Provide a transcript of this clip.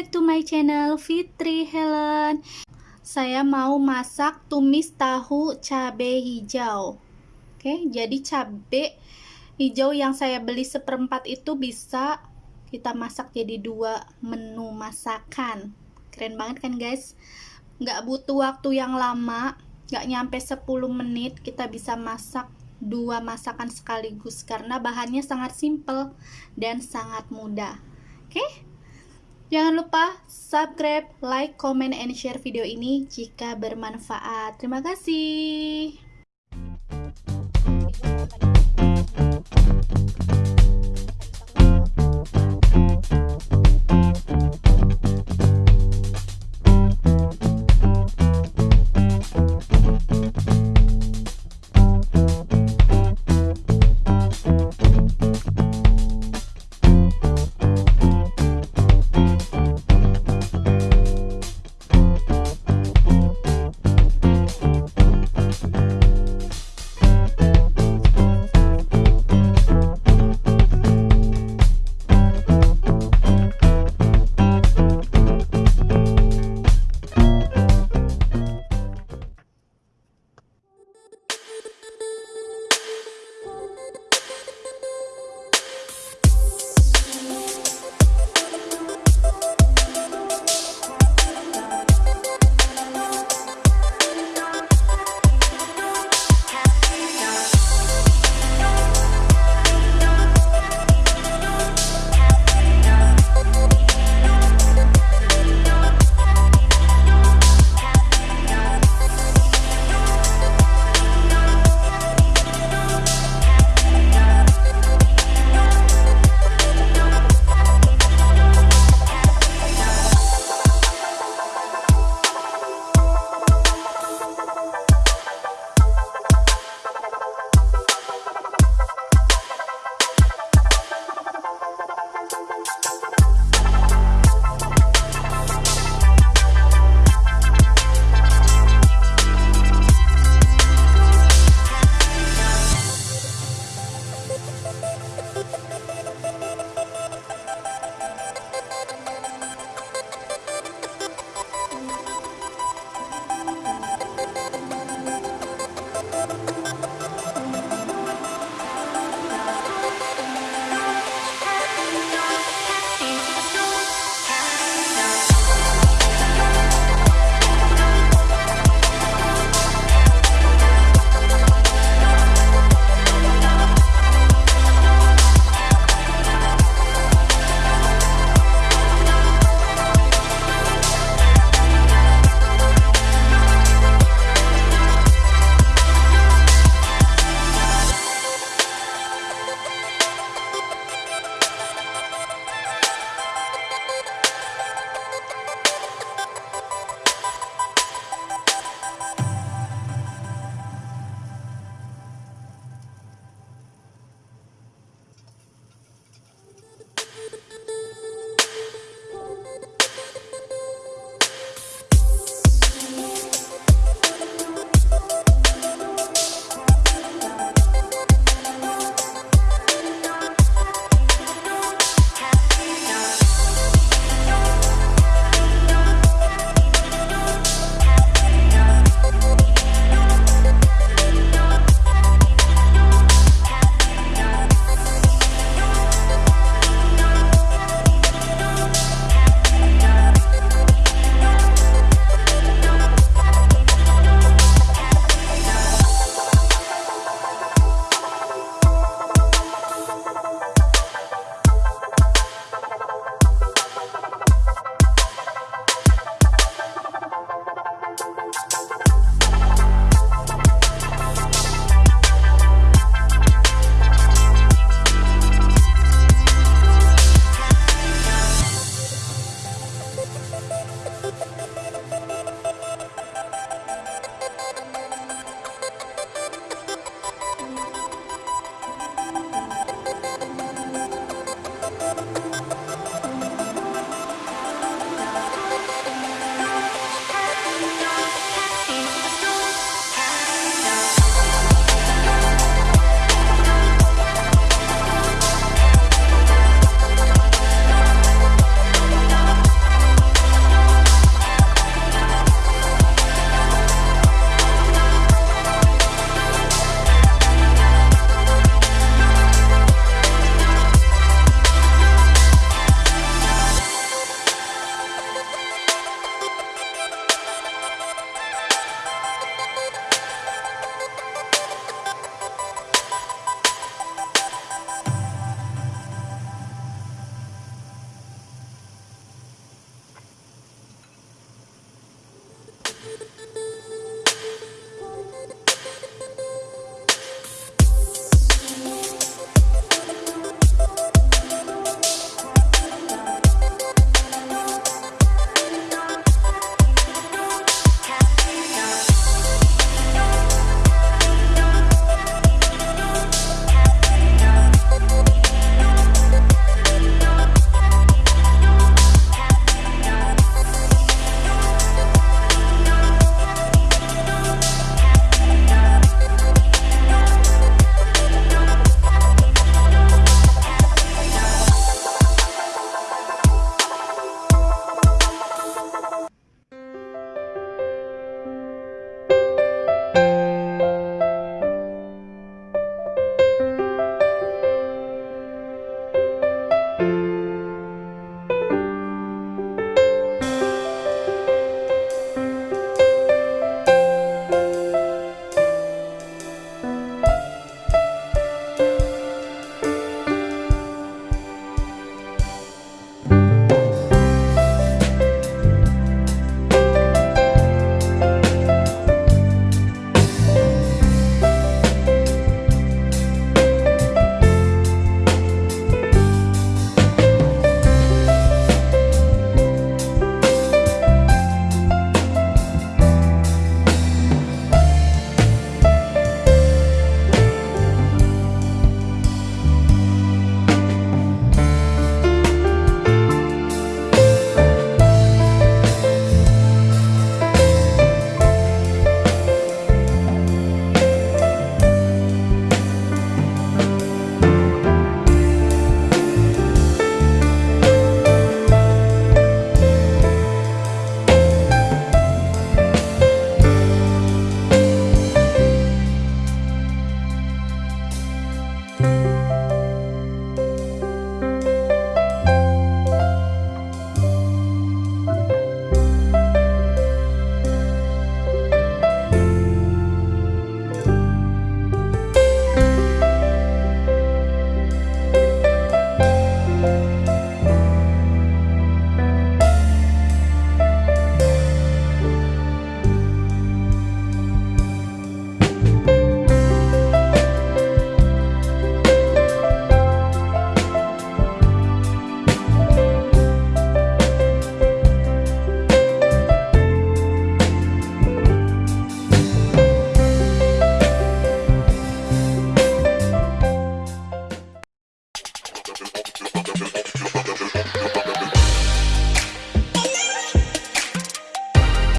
back to my channel Fitri Helen saya mau masak tumis tahu cabai hijau oke jadi cabai hijau yang saya beli seperempat itu bisa kita masak jadi dua menu masakan keren banget kan guys nggak butuh waktu yang lama nggak nyampe 10 menit kita bisa masak dua masakan sekaligus karena bahannya sangat simple dan sangat mudah. Oke? Jangan lupa subscribe, like, comment, and share video ini jika bermanfaat. Terima kasih.